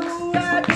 Hallelujah.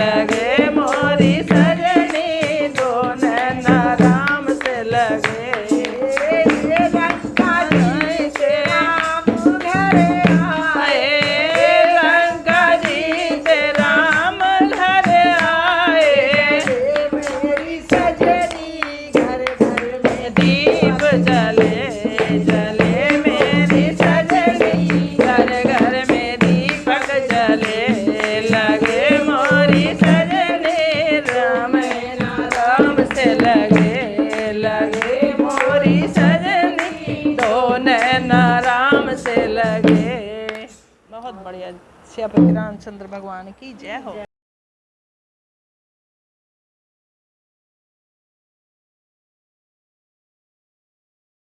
लगे बहुत बढ़िया। श्यापति रामचंद्र भगवान की जय हो।